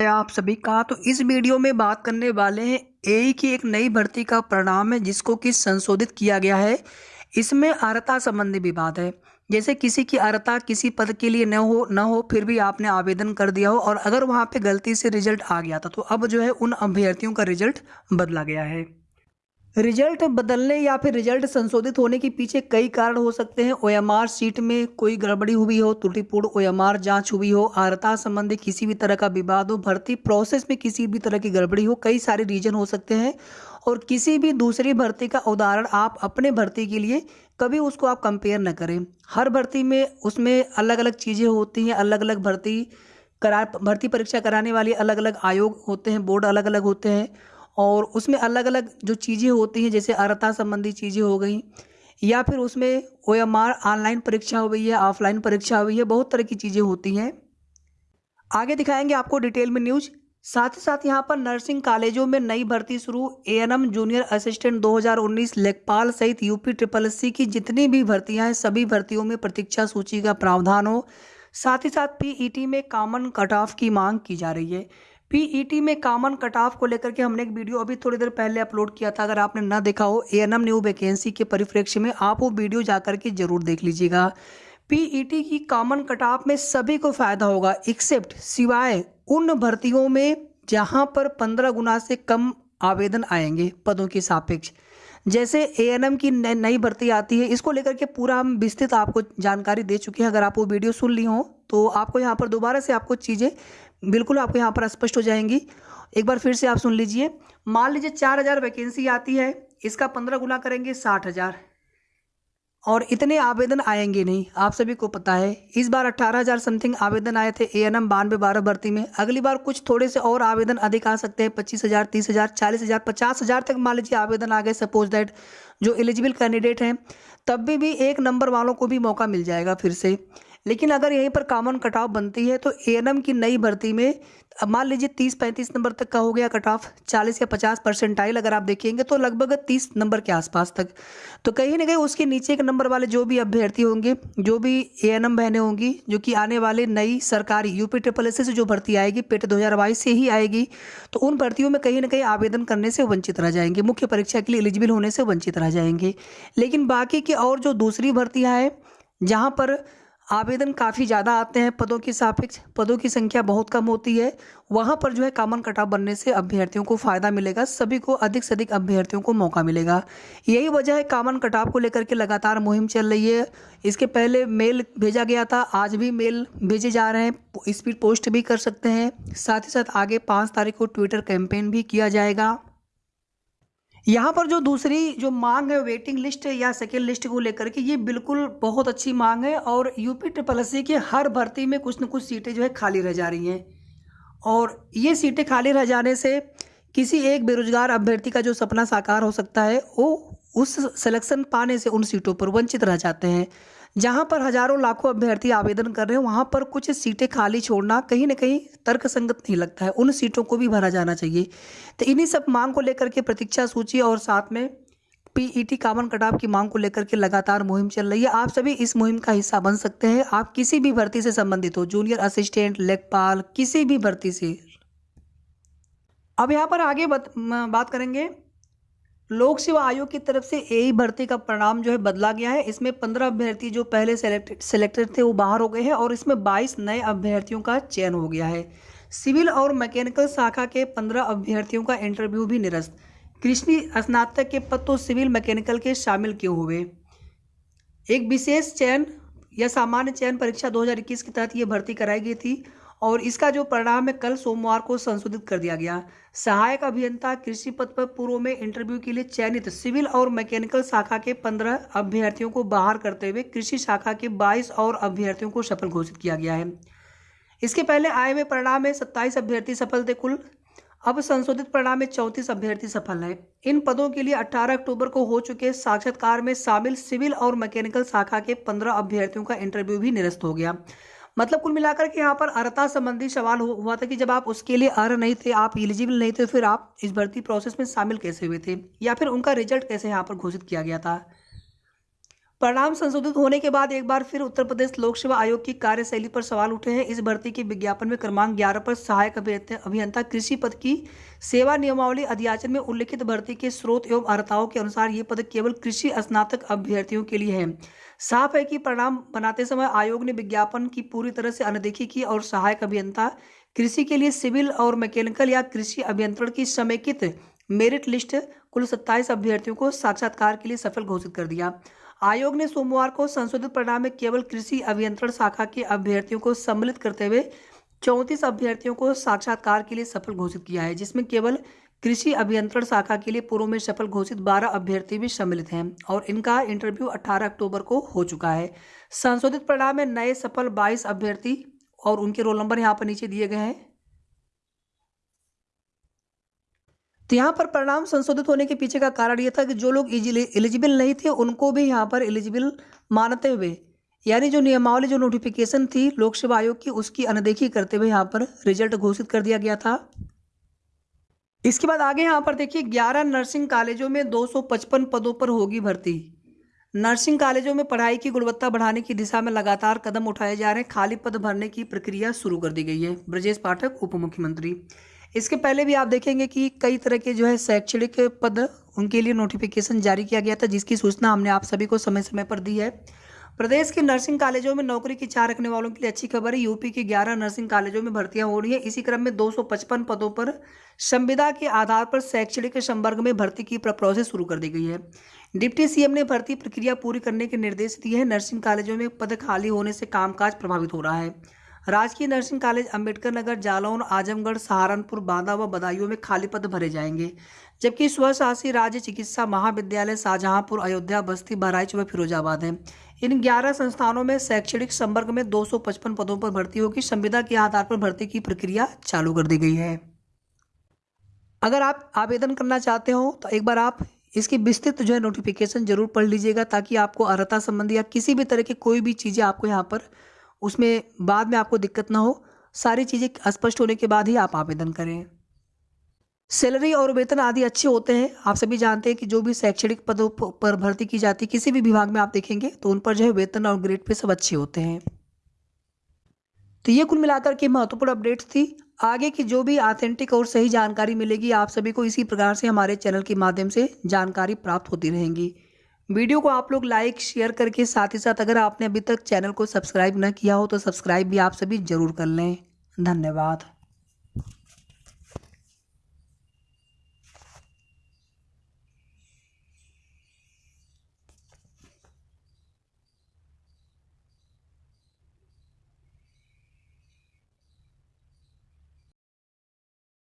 आप सभी का। तो इस वीडियो में बात करने वाले हैं ए की एक नई भर्ती का परिणाम है, जिसको कि संशोधित किया गया है। इसमें अर्ता संबंधी भी बात है। जैसे किसी की अर्ता किसी पद के लिए न हो न हो, फिर भी आपने आवेदन कर दिया हो और अगर वहाँ पे गलती से रिज़ल्ट आ गया था तो अब जो है उन अभ्यर्थियों का रिज़ल्ट बदला गया है। रिज़ल्ट बदलने या फिर रिज़ल्ट संशोधित होने के पीछे कई कारण हो सकते हैं। ओएमआर सीट में कोई गड़बड़ी हुई हो, त्रुटिपूर्ण ओएमआर जाँच हुई हो आर्ता संबंधी किसी भी तरह का विवाद हो, भर्ती प्रोसेस में किसी भी तरह की गड़बड़ी हो, कई सारे रीजन हो सकते हैं। और किसी भी दूसरी भर्ती का उदाहरण आप अपने भर्ती के लिए कभी उसको आप कंपेयर न करें। हर भर्ती में उसमें अलग अलग चीज़ें होती हैं अलग अलग भर्ती करा, भर्ती परीक्षा कराने वाली अलग अलग आयोग होते हैं, बोर्ड अलग अलग होते हैं। और उसमें अलग अलग जो चीज़ें होती हैं, जैसे अर्हता संबंधी चीज़ें हो गई, या फिर उसमें ओ एम आर ऑनलाइन परीक्षा हो गई है, ऑफलाइन परीक्षा हुई है, बहुत तरह की चीज़ें होती हैं। आगे दिखाएँगे आपको डिटेल में न्यूज़। साथ ही साथ यहाँ पर नर्सिंग कॉलेजों में नई भर्ती शुरू एएनएम जूनियर असिस्टेंट 2019 लेखपाल सहित यूपी ट्रिपल एससी की जितनी भी भर्तियाँ हैं, सभी भर्तियों में प्रतीक्षा सूची का प्रावधान हो। साथ ही साथ पीईटी में कॉमन कट ऑफ़ की मांग की जा रही है। पीईटी e में कॉमन कट ऑफ़ को लेकर के हमने एक वीडियो अभी थोड़ी देर पहले अपलोड किया था। अगर आपने ना देखा हो A N M new vacancy के परिप्रेक्ष्य में आप वो वीडियो जाकर के ज़रूर देख लीजिएगा। पीईटी e की कॉमन कट ऑफ़ में सभी को फ़ायदा होगा एक्सेप्ट सिवाय उन भर्तियों में जहाँ पर पंद्रह गुना से कम आवेदन आएँगे, पदों के सापेक्ष। जैसे एएनएम की नई भर्ती आती है, इसको लेकर के पूरा हम विस्तृत आपको जानकारी दे चुके हैं। अगर आप वो वीडियो सुन ली हो तो आपको यहाँ पर दोबारा से आपको चीज़ें बिल्कुल आपको यहाँ पर स्पष्ट हो जाएँगी। एक बार फिर से आप सुन लीजिए। मान लीजिए चार हज़ार वैकेंसी आती है, इसका पंद्रह गुना करेंगे साठ हज़ार। और इतने आवेदन आएँगे नहीं। आप सभी को पता है इस बार अट्ठारह हज़ार समथिंग आवेदन आए थे ए एन एम बानवे बारह भर्ती में। अगली बार कुछ थोड़े से और आवेदन अधिक आ सकते हैं पच्चीस हज़ार तीस हज़ार चालीस हज़ार पचास हज़ार तक मान लीजिए आवेदन आ गए सपोज़ दैट जो एलिजिबल कैंडिडेट हैं तब भी, भी एक नंबर वालों को भी मौका मिल जाएगा फिर से। लेकिन अगर यहीं पर कॉमन कट ऑफ़ बनती है तो एएनएम की नई भर्ती में अब मान लीजिए तीस पैंतीस नंबर तक का हो गया कट ऑफ़, चालीस या पचास परसेंटाइल अगर आप देखेंगे तो लगभग तीस नंबर के आसपास तक। तो कहीं ना कहीं उसके नीचे के नंबर वाले जो भी अभ्यर्थी होंगे, जो भी ए एन एम बहनें होंगी, जो कि आने वाले नई सरकारी यूपी ट्रिपल एससी से जो भर्ती आएगी, पेट दो हज़ार बाईस से ही आएगी तो उन भर्तियों में कहीं ना कहीं आवेदन करने से वंचित रह जाएँगे, मुख्य परीक्षा के लिए एलिजिबल होने से वंचित रह जाएँगे। लेकिन बाकी की और जो दूसरी भर्तियाँ हैं, जहाँ पर आवेदन काफ़ी ज़्यादा आते हैं। पदों की सापेक्ष, पदों की संख्या बहुत कम होती है। वहाँ पर जो है कॉमन कटाव बनने से अभ्यर्थियों को फ़ायदा मिलेगा। सभी को अधिक से अधिक अभ्यर्थियों को मौका मिलेगा। यही वजह है कॉमन कटाव को लेकर के लगातार मुहिम चल रही है। इसके पहले मेल भेजा गया था, आज भी मेल भेजे जा रहे हैं। स्पीड पोस्ट भी कर सकते हैं। साथ ही साथ आगे पाँच तारीख को ट्विटर कैंपेन भी किया जाएगा। यहाँ पर जो दूसरी जो मांग है वेटिंग लिस्ट या सेकेंड लिस्ट को लेकर के, ये बिल्कुल बहुत अच्छी मांग है और यूपी ट्रिपल एस के हर भर्ती में कुछ न कुछ सीटें जो है खाली रह जा रही हैं। और ये सीटें खाली रह जाने से किसी एक बेरोजगार अभ्यर्थी का जो सपना साकार हो सकता है, वो उस सिलेक्शन पाने से उन सीटों पर वंचित रह जाते हैं। जहाँ पर हज़ारों लाखों अभ्यर्थी आवेदन कर रहे हैं वहाँ पर कुछ सीटें खाली छोड़ना कहीं ना कहीं तर्क संगत नहीं लगता है। उन सीटों को भी भरा जाना चाहिए। तो इन्हीं सब मांग को लेकर के प्रतीक्षा सूची और साथ में पीईटी कॉमन कटाव की मांग को लेकर के लगातार मुहिम चल रही है। आप सभी इस मुहिम का हिस्सा बन सकते हैं। आप किसी भी भर्ती से संबंधित हो जूनियर असिस्टेंट लेखपाल किसी भी भर्ती से। अब यहाँ पर आगे बत, बात करेंगे। लोक सेवा आयोग की तरफ़ से यही भर्ती का परिणाम जो है बदला गया है। इसमें पंद्रह अभ्यर्थी जो पहले सेलेक्टेड सेलेक्टेड थे, वो बाहर हो गए हैं और इसमें बाईस नए अभ्यर्थियों का चयन हो गया है। सिविल और मैकेनिकल शाखा के पंद्रह अभ्यर्थियों का इंटरव्यू भी निरस्त। कृष्णी स्नातक के पद तो सिविल मैकेनिकल के शामिल क्यों हुए? एक विशेष चयन या सामान्य चयन परीक्षा 2021 के तहत ये भर्ती कराई गई थी। और इसका जो परिणाम है, कल सोमवार को संशोधित कर दिया गया। सहायक अभियंता कृषि पद पर पूर्व में इंटरव्यू के लिए चयनित सिविल और मैकेनिकल शाखा के पंद्रह अभ्यर्थियों को बाहर करते हुए कृषि शाखा के बाईस और अभ्यर्थियों को सफल घोषित किया गया है। इसके पहले आए हुए परिणाम में सत्ताईस अभ्यर्थी सफल थे कुल। अब संशोधित परिणाम में चौंतीस अभ्यर्थी सफल हैं। इन पदों के लिए 18 अक्टूबर को हो चुके साक्षात्कार में शामिल सिविल और मैकेनिकल शाखा के 15 अभ्यर्थियों का इंटरव्यू भी निरस्त हो गया। मतलब कुल मिलाकर के यहाँ पर अर्ता संबंधी सवाल हुआ था कि जब आप उसके लिए अर् नहीं थे, आप एलिजिबल नहीं थे, फिर आप इस भर्ती प्रोसेस में शामिल कैसे हुए थे? या फिर उनका रिज़ल्ट कैसे यहाँ पर घोषित किया गया था? परिणाम संशोधित होने के बाद एक बार फिर उत्तर प्रदेश लोक सेवा आयोग की कार्यशैली पर सवाल उठे हैं। इस भर्ती के विज्ञापन में क्रमांक ग्यारह पर सहायक अभियंता कृषि पद की सेवा नियमावली अध्याचन में उल्लिखित भर्ती के स्रोत एवं अर्हताओं के अनुसार ये पद केवल कृषि स्नातक अभ्यर्थियों के लिए है। साफ़ है कि परिणाम बनाते समय आयोग ने विज्ञापन की पूरी तरह से अनदेखी की और सहायक अभियंता कृषि के लिए सिविल और मैकेनिकल या कृषि अभियंत्रण की समेकित मेरिट लिस्ट कुल सत्ताईस अभ्यर्थियों को साक्षात्कार के लिए सफल घोषित कर दिया। आयोग ने सोमवार को संशोधित परिणाम में केवल कृषि अभियंत्रण शाखा के अभ्यर्थियों को सम्मिलित करते हुए चौंतीस अभ्यर्थियों को साक्षात्कार के लिए सफल घोषित किया है, जिसमें केवल कृषि अभियंत्रण शाखा के लिए पूर्व में सफल घोषित 12 अभ्यर्थी भी सम्मिलित हैं और इनका इंटरव्यू 18 अक्टूबर को हो चुका है। संशोधित परिणाम में नए सफल 22 अभ्यर्थी और उनके रोल नंबर यहाँ पर नीचे दिए गए हैं। तो यहाँ पर परिणाम संशोधित होने के पीछे का कारण यह था कि जो लोग एलिजिबल नहीं थे, उनको भी यहाँ पर एलिजिबल मानते हुए, यानी जो नियमावली, जो नोटिफिकेशन थी लोक सेवा आयोग की, उसकी अनदेखी करते हुए यहाँ पर रिज़ल्ट घोषित कर दिया गया था। इसके बाद आगे यहाँ पर देखिए 11 नर्सिंग कॉलेजों में 255 पदों पर होगी भर्ती। नर्सिंग कॉलेजों में पढ़ाई की गुणवत्ता बढ़ाने की दिशा में लगातार कदम उठाए जा रहे हैं। खाली पद भरने की प्रक्रिया शुरू कर दी गई है। ब्रजेश पाठक उप मुख्यमंत्री इसके पहले भी आप देखेंगे कि कई तरह के जो है शैक्षणिक पद उनके लिए नोटिफिकेशन जारी किया गया था, जिसकी सूचना हमने आप सभी को समय समय पर दी है। प्रदेश के नर्सिंग कॉलेजों में नौकरी की इच्छा रखने वालों के लिए अच्छी खबर है। यूपी के 11 नर्सिंग कॉलेजों में भर्तियाँ हो रही है। इसी क्रम में 255 पदों पर संविदा के आधार पर शैक्षणिक संवर्ग में भर्ती की प्रोसेस शुरू कर दी गई है। डिप्टी सीएम ने भर्ती प्रक्रिया पूरी करने के निर्देश दिए हैं। नर्सिंग कॉलेजों में पद खाली होने से कामकाज प्रभावित हो रहा है। राजकीय नर्सिंग कॉलेज अंबेडकर नगर, जालौन, आजमगढ़, सहारनपुर, बांदा व बदायूं में खाली पद भरे जाएँगे। जबकि स्वशासी राज्य चिकित्सा महाविद्यालय शाहजहांपुर, अयोध्या, बस्ती, बहराइच व फिरोजाबाद है। इन 11 संस्थानों में शैक्षणिक संवर्ग में 255 पदों पर भर्ती होगी संविदा के आधार पर भर्ती की प्रक्रिया चालू कर दी गई है। अगर आप आवेदन करना चाहते हो तो एक बार आप इसकी विस्तृत जो है नोटिफिकेशन ज़रूर पढ़ लीजिएगा, ताकि आपको अर्हता संबंधी या किसी भी तरह की कोई भी चीज़ें आपको यहाँ पर उसमें बाद में आपको दिक्कत ना हो, सारी चीज़ें स्पष्ट होने के बाद ही आप आवेदन करें। सैलरी और वेतन आदि अच्छे होते हैं। आप सभी जानते हैं कि जो भी शैक्षणिक पदों पर भर्ती की जाती है, किसी भी विभाग में आप देखेंगे तो उन पर जो है वेतन और ग्रेड पे सब अच्छे होते हैं। तो ये कुल मिलाकर के महत्वपूर्ण अपडेट्स थी। आगे की जो भी ऑथेंटिक और सही जानकारी मिलेगी, आप सभी को इसी प्रकार से हमारे चैनल के माध्यम से जानकारी प्राप्त होती रहेंगी। वीडियो को आप लोग लाइक, शेयर करके साथ ही साथ अगर आपने अभी तक चैनल को सब्सक्राइब न किया हो तो सब्सक्राइब भी आप सभी ज़रूर कर लें। धन्यवाद।